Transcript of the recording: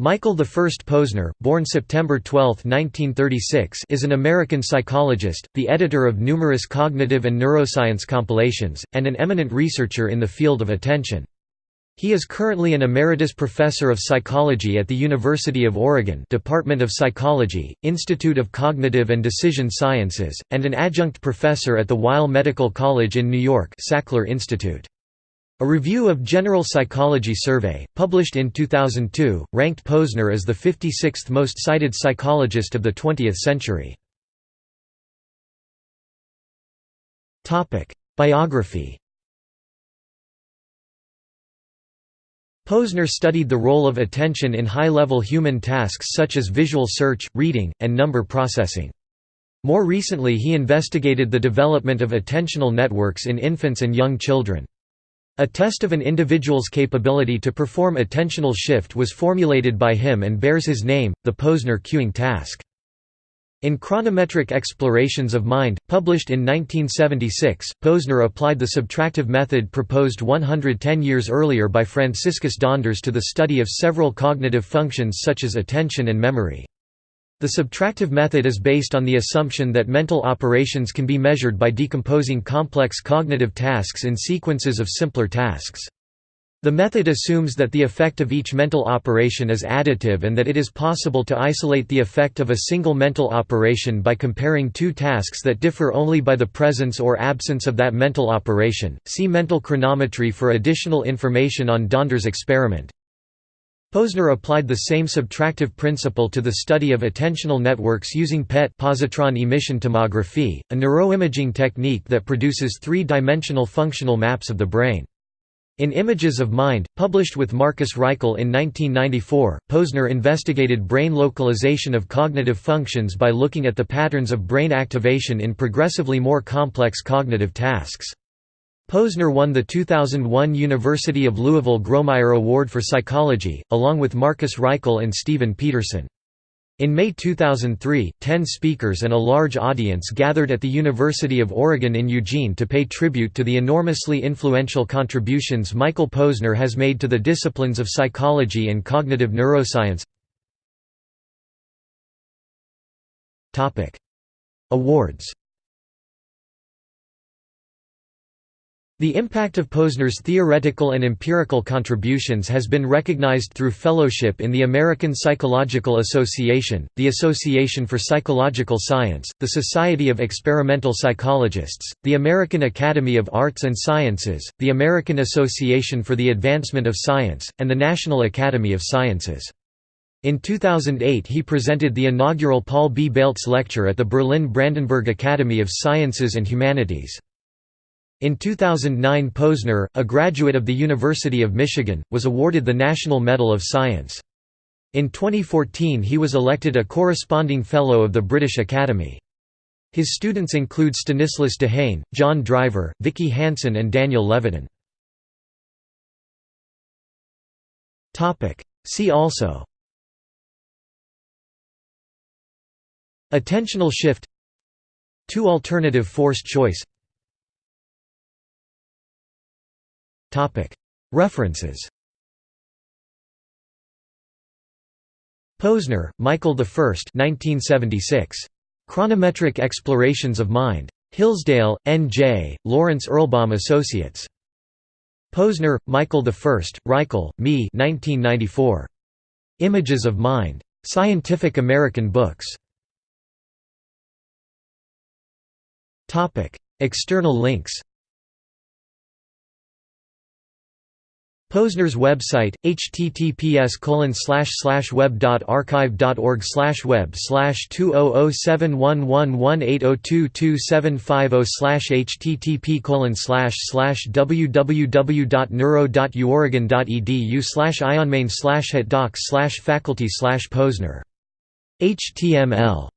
Michael I Posner, born September 12, 1936 is an American psychologist, the editor of numerous cognitive and neuroscience compilations, and an eminent researcher in the field of attention. He is currently an emeritus professor of psychology at the University of Oregon Department of Psychology, Institute of Cognitive and Decision Sciences, and an adjunct professor at the Weill Medical College in New York Sackler Institute. A review of General Psychology Survey, published in 2002, ranked Posner as the 56th most cited psychologist of the 20th century. Biography Posner studied the role of attention in high-level human tasks such as visual search, reading, and number processing. More recently he investigated the development of attentional networks in infants and young children. A test of an individual's capability to perform attentional shift was formulated by him and bears his name, the Posner cueing task. In Chronometric Explorations of Mind, published in 1976, Posner applied the subtractive method proposed 110 years earlier by Franciscus Donders to the study of several cognitive functions such as attention and memory. The subtractive method is based on the assumption that mental operations can be measured by decomposing complex cognitive tasks in sequences of simpler tasks. The method assumes that the effect of each mental operation is additive and that it is possible to isolate the effect of a single mental operation by comparing two tasks that differ only by the presence or absence of that mental operation. See mental chronometry for additional information on Donders' experiment. Posner applied the same subtractive principle to the study of attentional networks using PET positron emission tomography, a neuroimaging technique that produces three-dimensional functional maps of the brain. In Images of Mind, published with Marcus Raichle in 1994, Posner investigated brain localization of cognitive functions by looking at the patterns of brain activation in progressively more complex cognitive tasks. Posner won the 2001 University of Louisville Grawemeyer Award for Psychology, along with Marcus Raichle and Steven Petersen. In May 2003, ten speakers and a large audience gathered at the University of Oregon in Eugene to pay tribute to the enormously influential contributions Michael Posner has made to the disciplines of psychology and cognitive neuroscience. Awards The impact of Posner's theoretical and empirical contributions has been recognized through fellowship in the American Psychological Association, the Association for Psychological Science, the Society of Experimental Psychologists, the American Academy of Arts and Sciences, the American Association for the Advancement of Science, and the National Academy of Sciences. In 2008 he presented the inaugural Paul B. Baltes Lecture at the Berlin Brandenburg Academy of Sciences and Humanities. In 2009 Posner, a graduate of the University of Michigan, was awarded the National Medal of Science. In 2014 he was elected a corresponding Fellow of the British Academy. His students include Stanislas Dehaene, John Driver, Vicky Hansen and Daniel Levitin. See also Attentional shift Two alternative forced choice References Posner, Michael I 1976. Chronometric Explorations of Mind. Hillsdale, N.J., Lawrence Erlbaum Associates. Posner, Michael I, Raichle, Me 1994. Images of Mind. Scientific American Books. External links Posner's website, https oh oh oh colon slash slash web.archive.org slash web 20071118022750 http www.neuro.uoregon.edu slash slash slash ionmain slash docs slash faculty slash Posner. HTML